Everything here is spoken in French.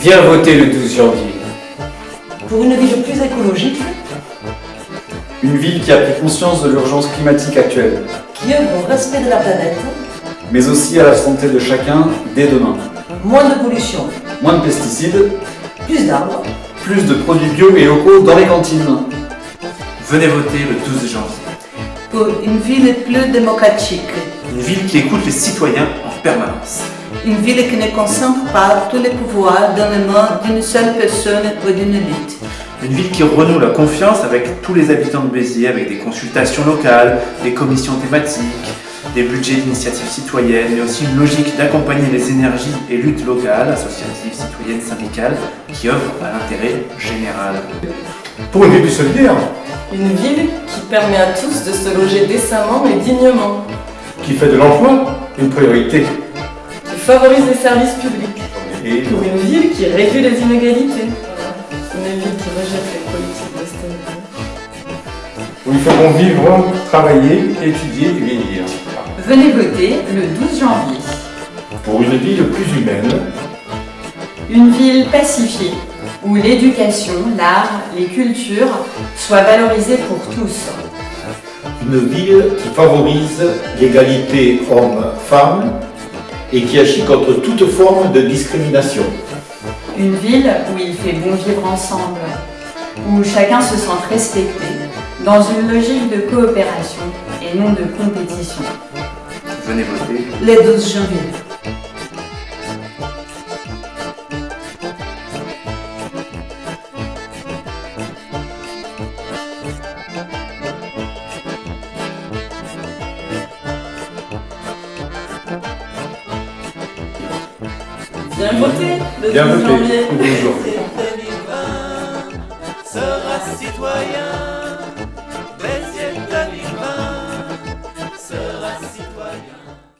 Viens voter le 12 janvier. Pour une ville plus écologique, Une ville qui a pris conscience de l'urgence climatique actuelle, qui œuvre au respect de la planète, mais aussi à la santé de chacun dès demain. moins de pollution, Moins de pesticides, plus d'arbres, plus de produits bio et locaux dans les cantines. Venez voter le 12 janvier. pour une ville plus démocratique, Une ville qui écoute les citoyens en permanence. Une ville qui ne concentre pas tous les pouvoirs dans les mains d'une seule personne ou d'une élite. Une ville qui renoue la confiance avec tous les habitants de Béziers, avec des consultations locales, des commissions thématiques, des budgets d'initiatives citoyennes, mais aussi une logique d'accompagner les énergies et luttes locales, associatives, citoyennes, syndicales, qui œuvrent à l'intérêt général. Pour une ville plus solidaire, Une ville qui permet à tous de se loger décemment et dignement, qui fait de l'emploi une priorité. Favorise les services publics, Et pour une ville qui réduit les inégalités, une ville qui rejette les politiques d'austérité. où il faut vivre, travailler, étudier et vieillir. Venez voter le 12 janvier. Pour une ville plus humaine, Une ville pacifiée, où l'éducation, l'art, les cultures soient valorisées pour tous. Une ville qui favorise l'égalité homme-femme et qui agit contre toute forme de discrimination. Une ville où il fait bon vivre ensemble, où chacun se sent respecté, dans une logique de coopération et non de compétition. Venez voter. Le 12 janvier. Viens voter le bien 12 voté. janvier. Bonjour. sera citoyen.